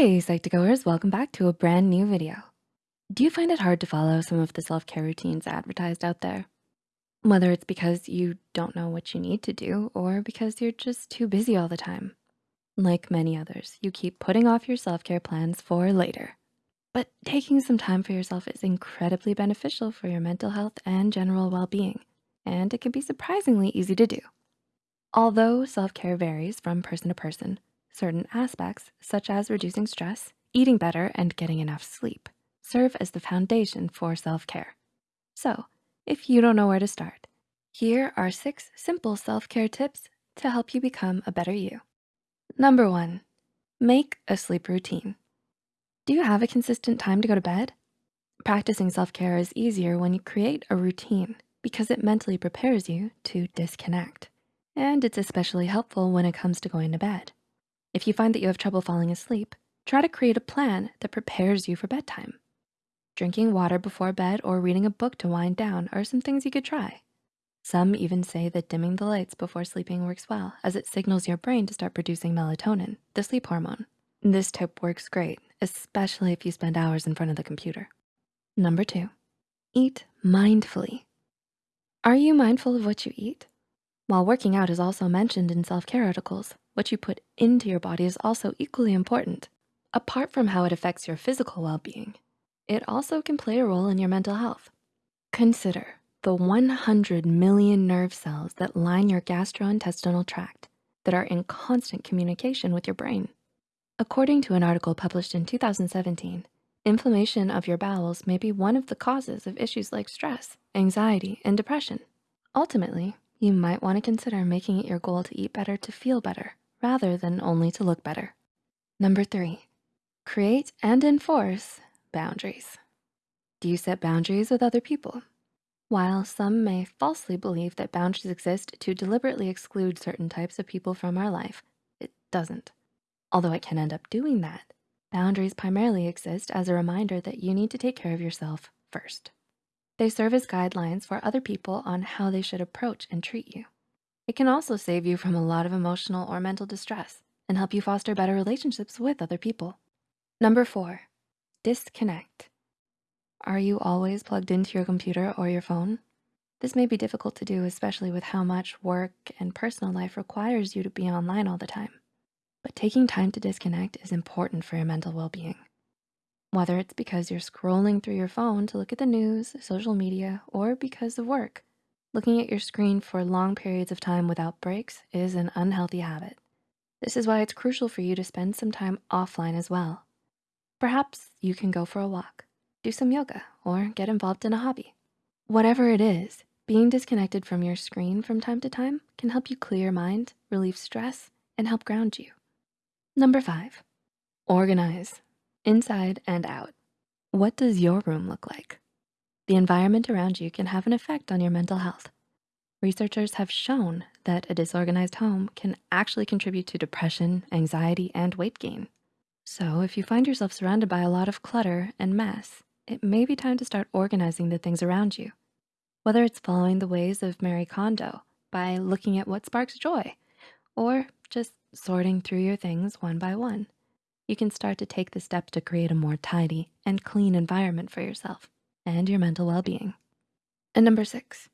Hey Psych2Goers, welcome back to a brand new video. Do you find it hard to follow some of the self-care routines advertised out there? Whether it's because you don't know what you need to do or because you're just too busy all the time. Like many others, you keep putting off your self-care plans for later. But taking some time for yourself is incredibly beneficial for your mental health and general well-being, and it can be surprisingly easy to do. Although self-care varies from person to person, certain aspects, such as reducing stress, eating better, and getting enough sleep, serve as the foundation for self-care. So if you don't know where to start, here are six simple self-care tips to help you become a better you. Number one, make a sleep routine. Do you have a consistent time to go to bed? Practicing self-care is easier when you create a routine because it mentally prepares you to disconnect. And it's especially helpful when it comes to going to bed. If you find that you have trouble falling asleep, try to create a plan that prepares you for bedtime. Drinking water before bed or reading a book to wind down are some things you could try. Some even say that dimming the lights before sleeping works well as it signals your brain to start producing melatonin, the sleep hormone. This tip works great, especially if you spend hours in front of the computer. Number two, eat mindfully. Are you mindful of what you eat? While working out is also mentioned in self-care articles, what you put into your body is also equally important. Apart from how it affects your physical well-being, it also can play a role in your mental health. Consider the 100 million nerve cells that line your gastrointestinal tract that are in constant communication with your brain. According to an article published in 2017, inflammation of your bowels may be one of the causes of issues like stress, anxiety, and depression. Ultimately, you might wanna consider making it your goal to eat better to feel better rather than only to look better. Number three, create and enforce boundaries. Do you set boundaries with other people? While some may falsely believe that boundaries exist to deliberately exclude certain types of people from our life, it doesn't. Although it can end up doing that, boundaries primarily exist as a reminder that you need to take care of yourself first. They serve as guidelines for other people on how they should approach and treat you. It can also save you from a lot of emotional or mental distress and help you foster better relationships with other people. Number four, disconnect. Are you always plugged into your computer or your phone? This may be difficult to do, especially with how much work and personal life requires you to be online all the time. But taking time to disconnect is important for your mental well-being. Whether it's because you're scrolling through your phone to look at the news, social media, or because of work, Looking at your screen for long periods of time without breaks is an unhealthy habit. This is why it's crucial for you to spend some time offline as well. Perhaps you can go for a walk, do some yoga, or get involved in a hobby. Whatever it is, being disconnected from your screen from time to time can help you clear your mind, relieve stress, and help ground you. Number five, organize, inside and out. What does your room look like? The environment around you can have an effect on your mental health. Researchers have shown that a disorganized home can actually contribute to depression, anxiety, and weight gain. So if you find yourself surrounded by a lot of clutter and mess, it may be time to start organizing the things around you. Whether it's following the ways of Marie Kondo by looking at what sparks joy, or just sorting through your things one by one, you can start to take the steps to create a more tidy and clean environment for yourself and your mental well-being. And number six,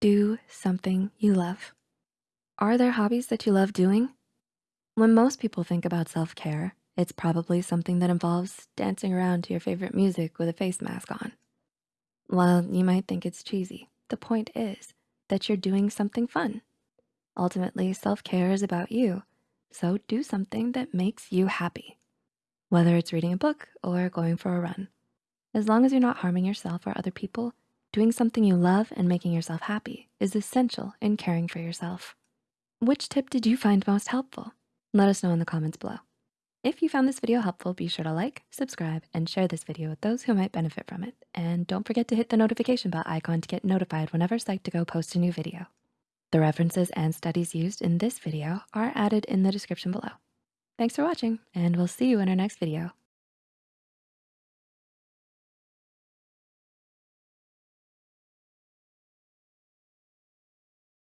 do something you love. Are there hobbies that you love doing? When most people think about self-care, it's probably something that involves dancing around to your favorite music with a face mask on. While you might think it's cheesy, the point is that you're doing something fun. Ultimately, self-care is about you, so do something that makes you happy. Whether it's reading a book or going for a run. As long as you're not harming yourself or other people, doing something you love and making yourself happy is essential in caring for yourself. Which tip did you find most helpful? Let us know in the comments below. If you found this video helpful, be sure to like, subscribe, and share this video with those who might benefit from it. And don't forget to hit the notification bell icon to get notified whenever Psych2Go posts a new video. The references and studies used in this video are added in the description below. Thanks for watching, and we'll see you in our next video.